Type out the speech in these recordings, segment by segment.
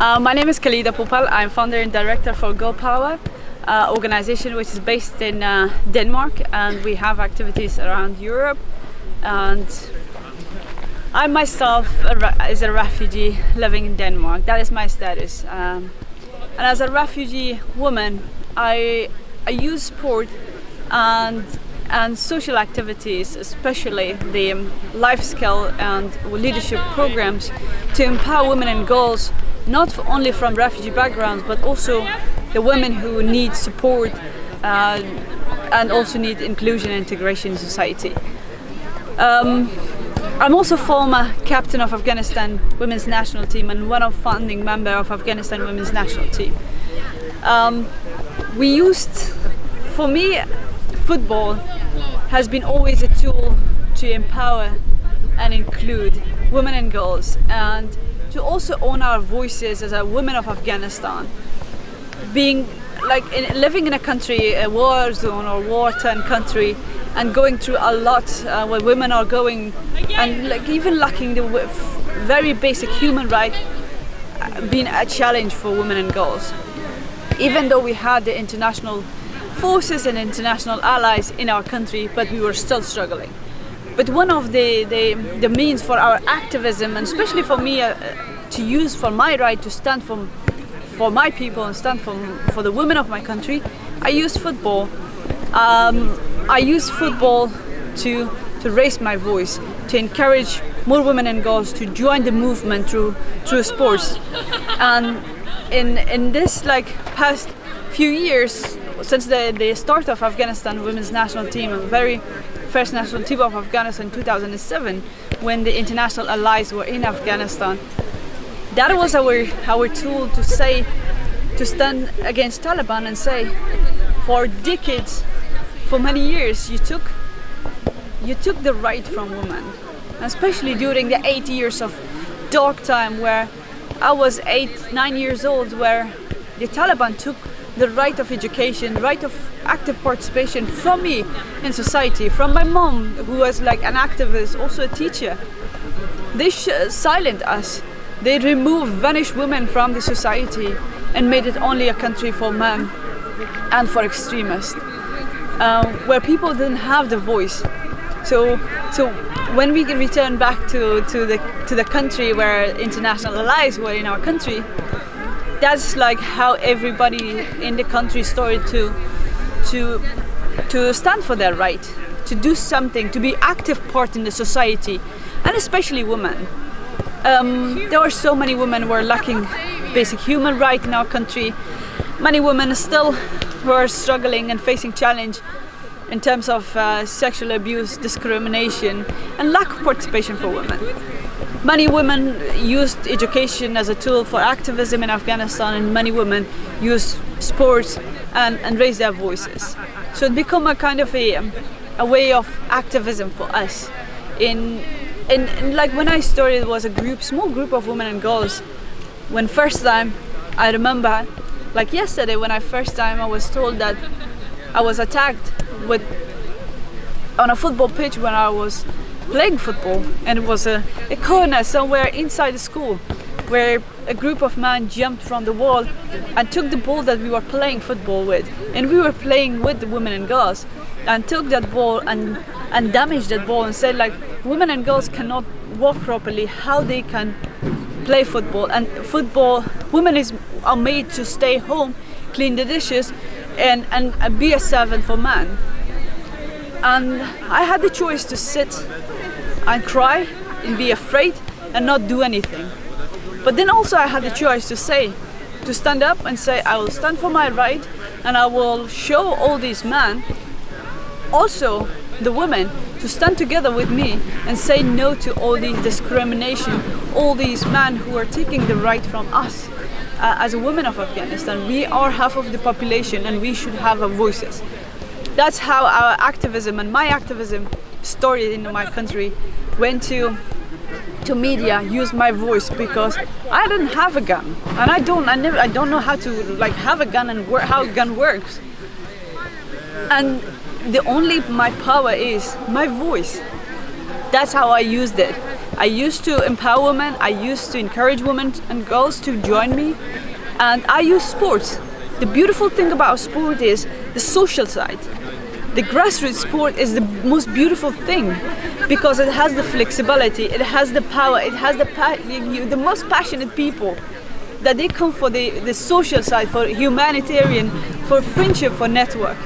Uh, my name is Khalida Popal. I'm founder and director for Girl Power, uh, organization which is based in uh, Denmark and we have activities around Europe and I myself is a refugee living in Denmark. That is my status. Um, and as a refugee woman, I, I use sport and and social activities, especially the um, life skill and leadership programs to empower women and girls not only from refugee backgrounds but also the women who need support uh, and also need inclusion and integration in society. Um, I'm also former captain of Afghanistan women's national team and one of founding member of Afghanistan women's national team. Um, we used, for me, football has been always a tool to empower and include women and girls and to also own our voices as a women of Afghanistan. Being like in, living in a country, a war zone or war-torn country and going through a lot uh, where women are going and like even lacking the very basic human right uh, being a challenge for women and girls. Even though we had the international forces and international allies in our country, but we were still struggling. But one of the, the, the means for our activism, and especially for me uh, to use for my right to stand for, for my people and stand for, for the women of my country, I use football. Um, I use football to, to raise my voice, to encourage more women and girls to join the movement through, through sports. And in, in this like past few years, since the, the start of Afghanistan women's national team, a very first national team of Afghanistan in 2007 when the international allies were in Afghanistan. That was our, our tool to say, to stand against Taliban and say, for decades, for many years, you took, you took the right from women, especially during the eight years of dark time where I was eight, nine years old, where the Taliban took the right of education, right of active participation from me in society, from my mom, who was like an activist, also a teacher. They silent us. They removed, vanished women from the society and made it only a country for men and for extremists, uh, where people didn't have the voice. So, so when we return back to, to, the, to the country where international allies were in our country, that's like how everybody in the country started to to to stand for their right to do something to be active part in the society and especially women. Um, there are so many women who are lacking basic human right in our country. Many women still who are struggling and facing challenge in terms of uh, sexual abuse discrimination and lack of participation for women Many women used education as a tool for activism in Afghanistan and many women used sports and, and raised their voices. So it became a kind of a, a way of activism for us. In, in, in, like when I started it was a group, small group of women and girls. When first time I remember, like yesterday when I first time I was told that I was attacked with on a football pitch when I was playing football and it was a, a corner somewhere inside the school where a group of men jumped from the wall and took the ball that we were playing football with. And we were playing with the women and girls and took that ball and and damaged that ball and said like women and girls cannot walk properly how they can play football. And football women is are made to stay home clean the dishes and and, and be a servant for men. And I had the choice to sit and cry and be afraid and not do anything. But then also I had the choice to say, to stand up and say, I will stand for my right and I will show all these men, also the women, to stand together with me and say no to all these discrimination, all these men who are taking the right from us. Uh, as a woman of Afghanistan, we are half of the population and we should have our voices. That's how our activism and my activism started in my country. Went to to media used my voice because I didn't have a gun. And I don't I never I don't know how to like have a gun and how a gun works. And the only my power is my voice. That's how I used it. I used to empower women, I used to encourage women and girls to join me, and I use sports. The beautiful thing about sport is the social side. The grassroots sport is the most beautiful thing because it has the flexibility, it has the power, it has the the most passionate people that they come for the, the social side, for humanitarian, for friendship, for network.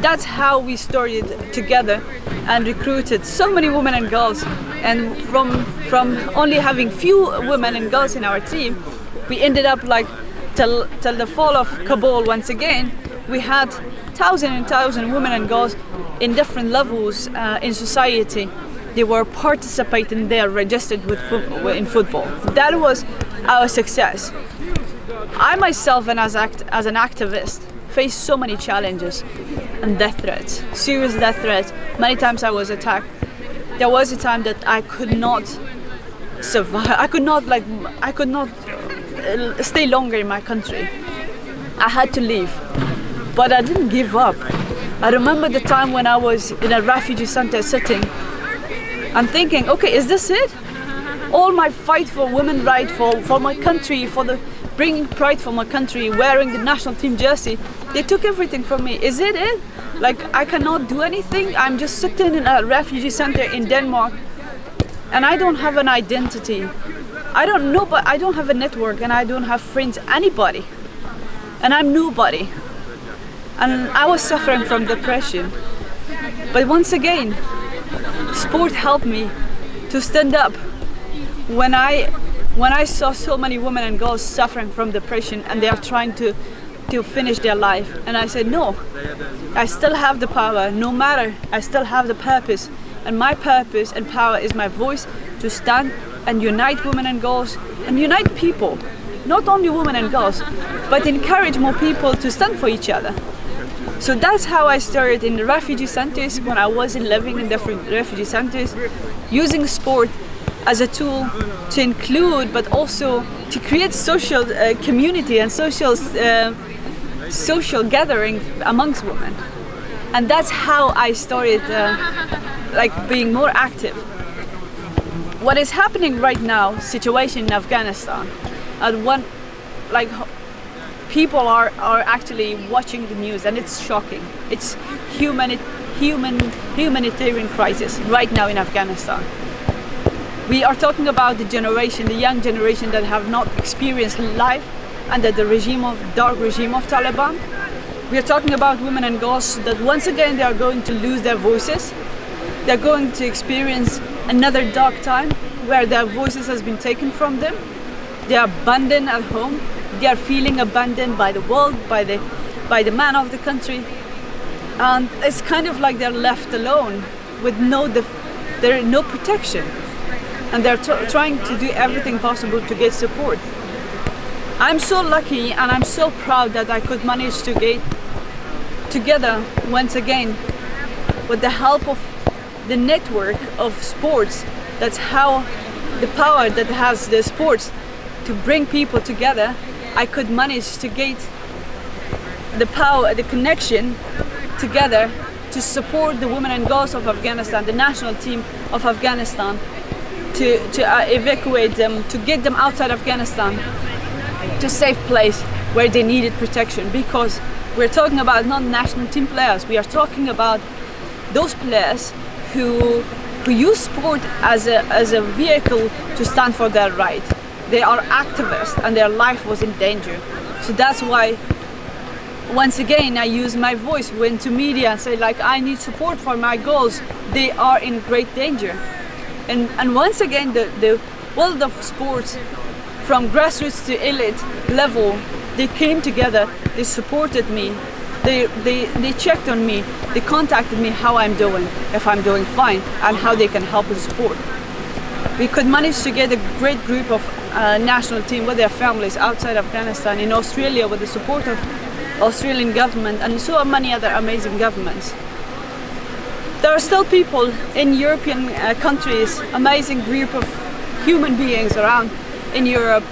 That's how we started together and recruited so many women and girls. And from, from only having few women and girls in our team, we ended up like till, till the fall of Kabul once again, we had thousand and thousand women and girls in different levels uh, in society. They were participating there, registered with fo in football. That was our success. I myself, and as, act as an activist, faced so many challenges and death threats, serious death threats. Many times I was attacked. There was a time that I could not survive. I could not like I could not uh, stay longer in my country. I had to leave, but I didn't give up. I remember the time when I was in a refugee center sitting and thinking, okay, is this it? All my fight for women rights, for, for my country, for the bringing pride for my country, wearing the national team jersey, they took everything from me. Is it it? Like I cannot do anything? I'm just sitting in a refugee center in Denmark and I don't have an identity. I don't know, but I don't have a network and I don't have friends, anybody. And I'm nobody. And I was suffering from depression. But once again, sport helped me to stand up when I when I saw so many women and girls suffering from depression and they are trying to to finish their life. And I said no I still have the power. No matter I still have the purpose. And my purpose and power is my voice to stand and unite women and girls and unite people. Not only women and girls but encourage more people to stand for each other so that's how I started in the refugee centers when I wasn't living in different refugee centers using sport as a tool to include but also to create social uh, community and social uh, social gathering amongst women. And that's how I started uh, like being more active. What is happening right now situation in Afghanistan and one like people are are actually watching the news and it's shocking it's human human humanitarian crisis right now in Afghanistan we are talking about the generation, the young generation that have not experienced life under the regime of dark regime of Taliban. We are talking about women and girls that once again they are going to lose their voices. They're going to experience another dark time where their voices has been taken from them. They are abandoned at home. They are feeling abandoned by the world, by the by the man of the country. And it's kind of like they're left alone with no there no protection and they're trying to do everything possible to get support. I'm so lucky and I'm so proud that I could manage to get together once again with the help of the network of sports. That's how the power that has the sports to bring people together. I could manage to get the power, the connection together to support the women and girls of Afghanistan, the national team of Afghanistan to, to uh, evacuate them, to get them outside Afghanistan to safe place where they needed protection because we're talking about not national team players, we are talking about those players who, who use sport as a, as a vehicle to stand for their right. They are activists and their life was in danger. So that's why once again I use my voice went to media and say like I need support for my goals. They are in great danger. And, and once again, the, the world of sports, from grassroots to elite level, they came together, they supported me, they, they, they checked on me, they contacted me how I'm doing, if I'm doing fine, and how they can help and support. We could manage to get a great group of uh, national team with their families outside Afghanistan, in Australia with the support of Australian government and so many other amazing governments. There are still people in European uh, countries, amazing group of human beings around in Europe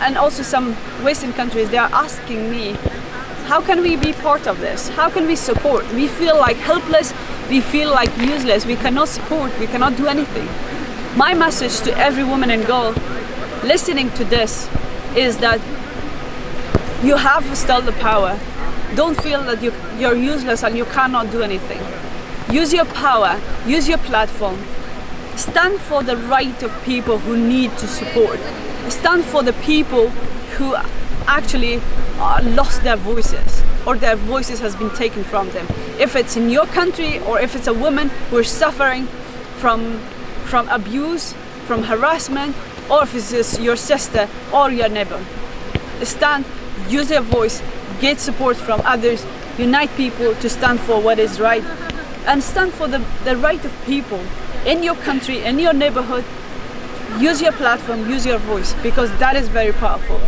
and also some Western countries, they are asking me, how can we be part of this? How can we support? We feel like helpless, we feel like useless, we cannot support, we cannot do anything. My message to every woman and girl listening to this is that you have still the power. Don't feel that you, you're useless and you cannot do anything. Use your power, use your platform. Stand for the right of people who need to support. Stand for the people who actually uh, lost their voices or their voices has been taken from them. If it's in your country or if it's a woman who is suffering from, from abuse, from harassment, or if it's your sister or your neighbor. Stand, use your voice, get support from others, unite people to stand for what is right and stand for the, the right of people in your country, in your neighborhood. Use your platform, use your voice because that is very powerful.